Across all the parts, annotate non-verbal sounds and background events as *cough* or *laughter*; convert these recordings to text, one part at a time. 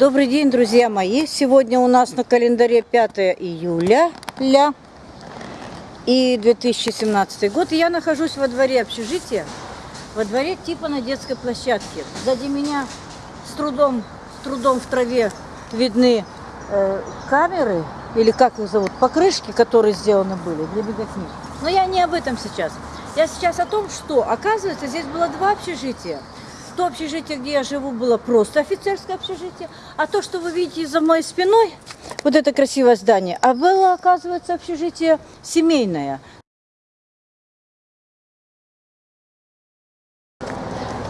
Добрый день, друзья мои! Сегодня у нас на календаре 5 июля ля, и 2017 год. Я нахожусь во дворе общежития, во дворе типа на детской площадке. Сзади меня с трудом, с трудом в траве видны э, камеры, или как их зовут, покрышки, которые сделаны были для беготни. Но я не об этом сейчас. Я сейчас о том, что, оказывается, здесь было два общежития. То общежитие, где я живу, было просто офицерское общежитие, а то, что вы видите за моей спиной, вот это красивое здание, а было, оказывается, общежитие семейное.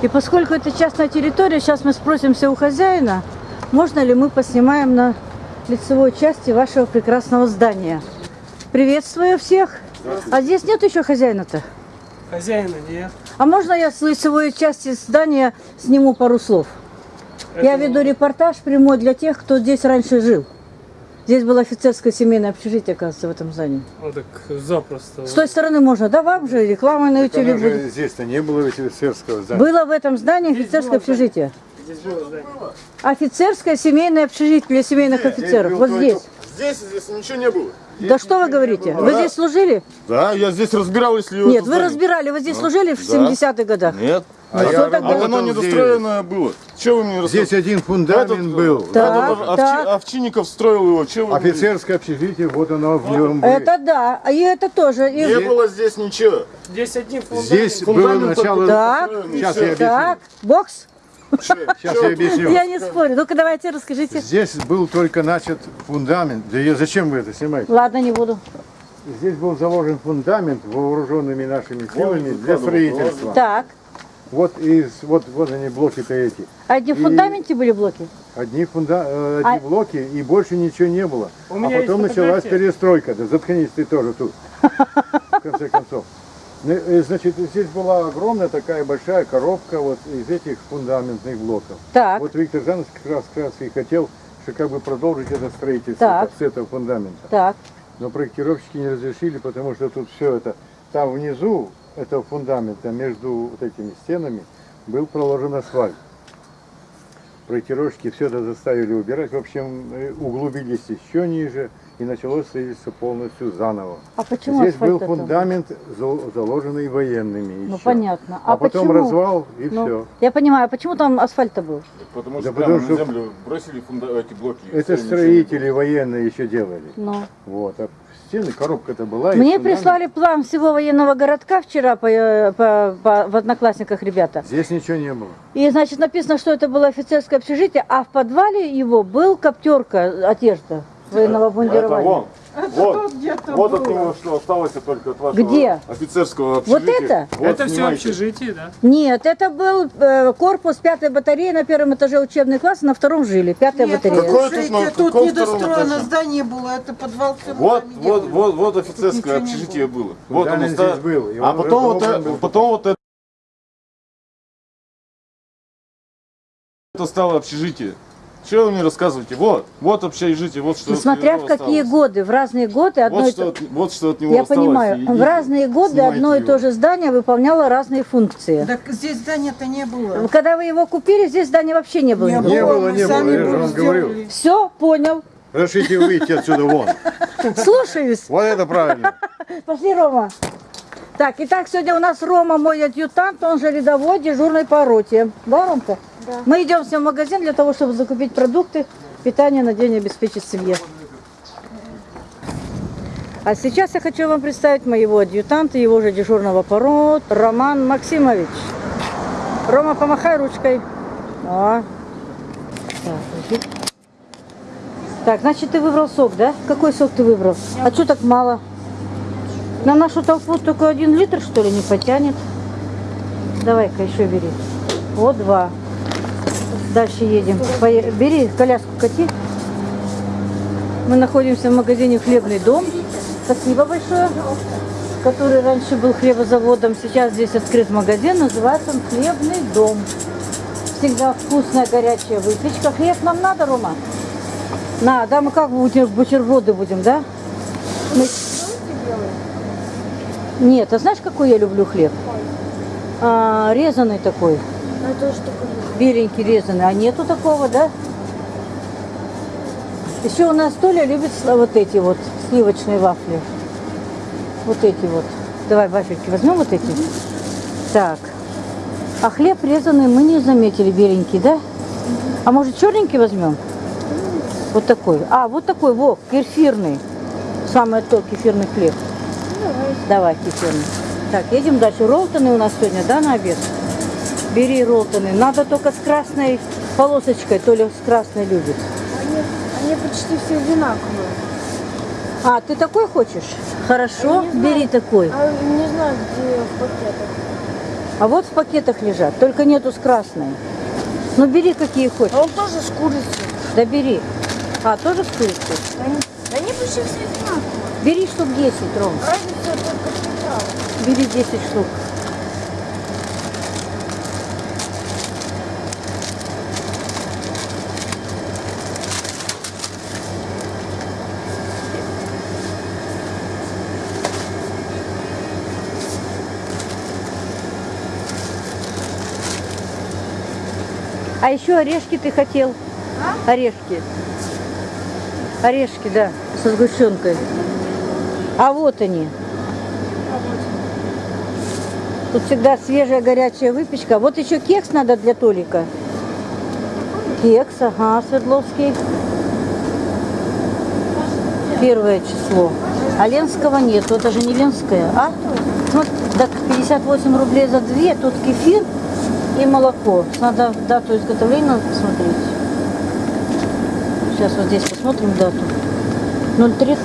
И поскольку это частная территория, сейчас мы спросимся у хозяина, можно ли мы поснимаем на лицевой части вашего прекрасного здания. Приветствую всех. А здесь нет еще хозяина-то? Хозяина нет. А можно я с лицевой части здания сниму пару слов? Это Я веду репортаж прямой для тех, кто здесь раньше жил. Здесь было офицерское семейное общежитие, оказывается, в этом здании. Ну так запросто. С той стороны можно, да, вам же реклама на YouTube будет. Здесь-то не было офицерского здания. Было в этом здании офицерское было, общежитие. Здесь было здание. Офицерское семейное общежитие для семейных офицеров. был Вот только- здесь. Здесь, здесь ничего не было. Да что вы говорите? Вы здесь служили? Да, я здесь разбирал, если... Нет, вы разбирали, вы здесь служили в да. 70-х годах? Нет. А что я тогда? А оно недостроенное было. Че вы мне Здесь один фундамент Этот, был. Так, Этот Овчи- так. Овчинников строил его. Че вы? Офицерское общежитие, вот оно в нем было. Это да, а и это тоже. И- Не было здесь ничего. Здесь один фундамент. Здесь было фундамент начало... Так, Сейчас я объясню. так, бокс? Сейчас я объясню. Я не спорю. Ну-ка давайте расскажите. Здесь был только начат фундамент. Да я- зачем вы это снимаете? Ладно, не буду. Здесь был заложен фундамент вооруженными нашими силами для строительства. Так. Вот из вот вот они блоки-то эти. А где в И- А фундаменте были блоки? Одни, фунда... э, одни А- блоки и больше ничего не было. У а меня потом началась перестройка. Да заткнись ты тоже тут. В конце концов. Ну, э, Значит, здесь была огромная такая большая коробка вот из этих фундаментных блоков. Так. Вот Виктор Жанович как раз, как раз и хотел, что как бы продолжить это строительство Так. с этого фундамента. Так. Но проектировщики не разрешили, потому что тут все это, там внизу этого фундамента, между вот этими стенами, был проложен асфальт. Проектировщики все это заставили убирать. В общем, э, углубились еще ниже и началось строительство полностью заново. А почему Здесь был фундамент, за- заложенный военными. Ну еще. понятно. А, А, потом почему? развал и Ну, все. Я понимаю, а почему там асфальт-то был? Потому Да что потому прямо что- на землю бросили фунда- эти блоки. Это строители военные еще делали. Ну. Вот. А стены, коробка-то была. Мне фундамент. прислали план всего военного городка вчера по, э, по- по- в Одноклассниках ребята. Здесь ничего не было. И, значит, написано, что это было офицерское общежитие, а в подвале его был коптерка одежда военного Это бандирования. вон. Вот, вот от него что осталось только от вашего Где? офицерского Вот общежития. это? Вот, Это все общежитие, да? Нет, это был э, корпус пятой батареи на первом этаже учебный класс, на втором жили. Пятая Нет, батарея. Слушайте, тут на тут недостроено здание было, это подвал Вот, вот, было. вот, вот офицерское общежитие было. Вот оно Фундамент ста- здесь был, и А он потом вот, это, потом вот это, это стало общежитие. Что вы мне рассказываете? Вот, вот общежитие, вот что. От смотря него в какие осталось. годы, в разные годы одно Вот и что, то... от, вот что от него Я осталось. понимаю, Идите, в разные годы одно и его. то же здание выполняло разные функции. Так здесь здания-то не было. Когда вы его купили, здесь здания вообще не было. Не Не было, не было, сами я же вам говорю. Все, понял. Разрешите выйти отсюда вон. *laughs* Слушаюсь. Вот это правильно. *laughs* Пошли, Рома. Так, итак, сегодня у нас Рома, мой адъютант, он же рядовой, дежурный по роте. Да, Ромка? Да. Мы идем ним в магазин для того, чтобы закупить продукты, питание на день обеспечить семье. А сейчас я хочу вам представить моего адъютанта, его же дежурного по Роман Максимович. Рома, помахай ручкой. О. Так, подожди. Так, значит, ты выбрал сок, да? Какой сок ты выбрал? А что так мало? На нашу толпу только один литр, что ли, не потянет? Давай-ка еще бери. Вот два. Дальше едем. Бери коляску, кати. Мы находимся в магазине «Хлебный дом». Спасибо большое. Который раньше был хлебозаводом. Сейчас здесь открыт магазин. Называется он «Хлебный дом». Всегда вкусная горячая выпечка. Хлеб нам надо, Рома? На, да, мы как будем, бутерброды будем, да? Мы- Нет, а знаешь, какой я люблю хлеб? А, резаный такой. Беленький резаный. А нету такого, да? Еще у нас Толя любит вот эти вот сливочные вафли. Вот эти вот. Давай вафельки возьмем вот эти. Так. А хлеб резанный мы не заметили, беленький, да? А может черненький возьмем? Вот такой. А, вот такой, во, кефирный. Самое то, кефирный хлеб. Давай, кефирный. Так, едем дальше. Ролтоны у нас сегодня, да, на обед? Бери ролтоны. Надо только с красной полосочкой. Толя с красной любит. Они, они почти все одинаковые. А, ты такой хочешь? Хорошо, знаю. бери такой. А не знаю, где в пакетах. А вот в пакетах лежат, только нету с красной. Ну бери какие хочешь. А он тоже с курицей. Да бери. А, тоже с курицей? Они, они почти все одинаковые. Бери штук 10, Ром. Разница только в. Бери 10 штук. А еще орешки ты хотел? Орешки. Орешки, да, со сгущенкой. А вот они. Тут всегда свежая горячая выпечка. Вот еще кекс надо для Толика. Кекс, ага, Свердловский. Первое число. А Ленского нет, это же не Ленское, а? Ну, так 58 рублей за две, тут кефир и молоко. Надо дату изготовления посмотреть. Сейчас вот здесь посмотрим дату. 03.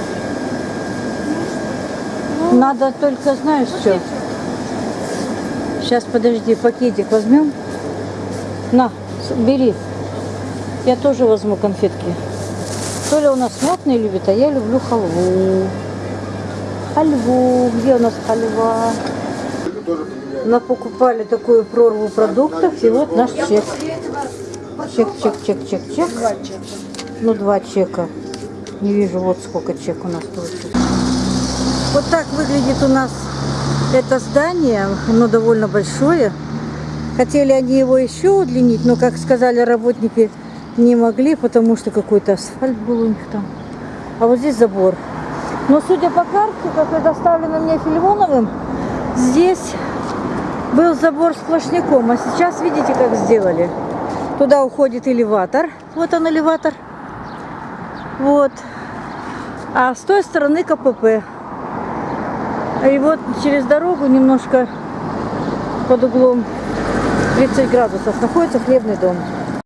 Надо только, знаешь, что? Сейчас, подожди, пакетик возьмем. На, бери. Я тоже возьму конфетки. Толя у нас модный любит, а я люблю халву. Халву. Где у нас халва? Мы покупали такую прорву продуктов, и вот наш чек. Чек, чек, чек, чек, чек. Ну, два чека. Не вижу, вот сколько чек у нас получится. Вот так выглядит у нас это здание. Оно довольно большое. Хотели они его еще удлинить, но, как сказали работники, не могли, потому что какой-то асфальт был у них там. А вот здесь забор. Но судя по карте, как предоставлено мне Филимоновым, здесь был забор сплошняком. А сейчас видите, как сделали. Туда уходит элеватор. Вот он элеватор. Вот. А с той стороны КПП. И вот через дорогу немножко под углом 30 градусов находится хлебный дом.